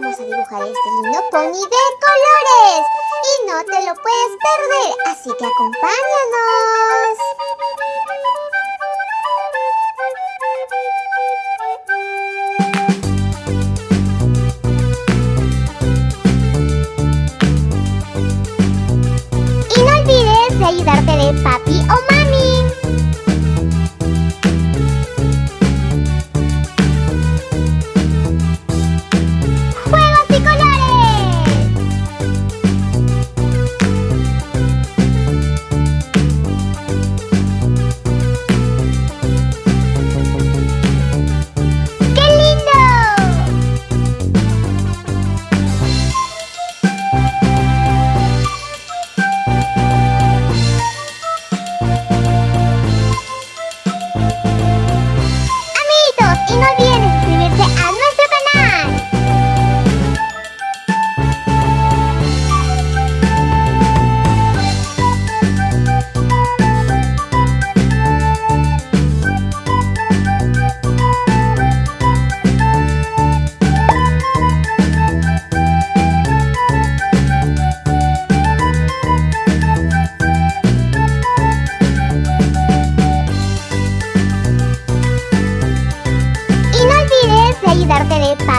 vamos a dibujar este lindo pony de colores. Y no te lo puedes perder, así que acompáñanos.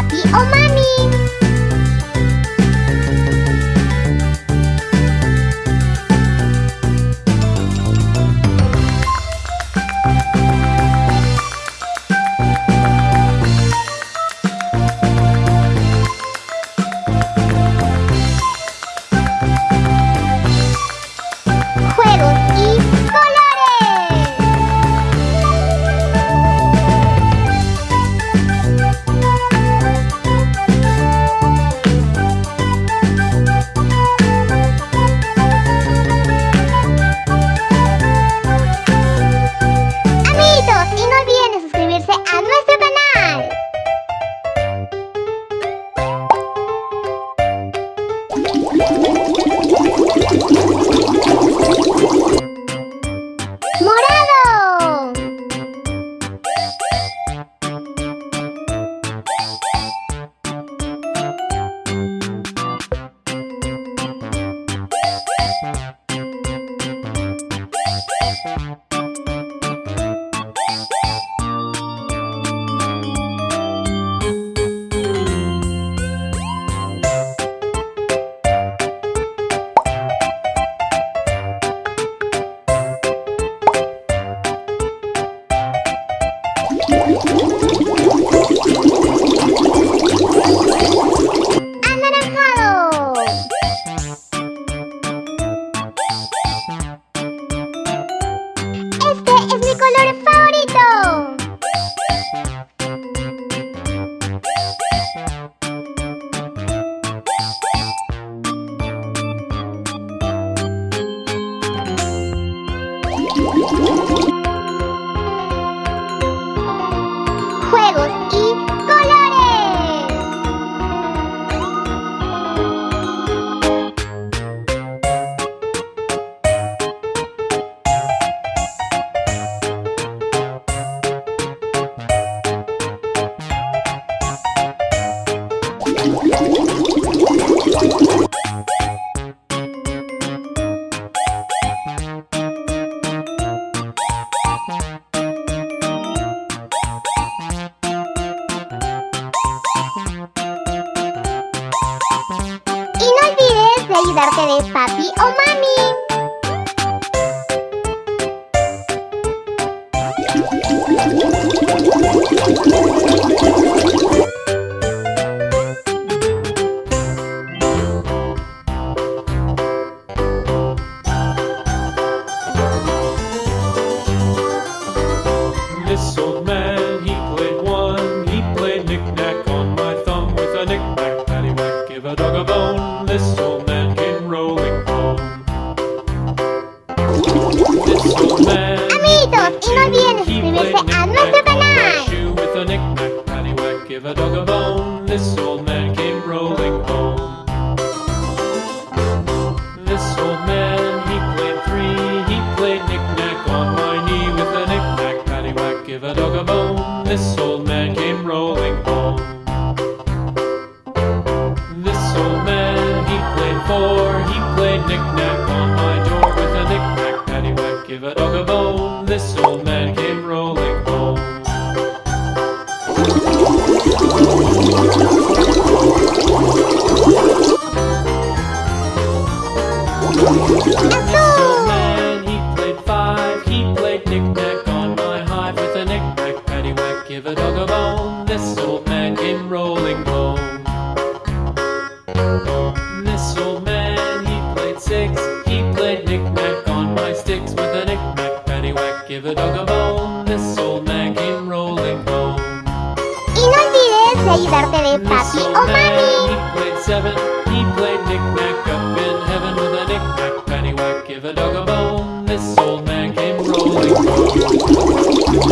papi o oh, mami. Juegos y Y no olvides de ayudarte de papi o mami. This old man came rolling home. This old man, he played four. He played knick-knack on my door with a knick-knack, paddywhack, give a dog a bone. A dog a bone. This old man came rolling home. Y no olvides de ayudarte de papi o mami. he played seven. He played knick-knack up in heaven with a knick-knack, paddywhack, give a dog a bone. This old man came rolling home.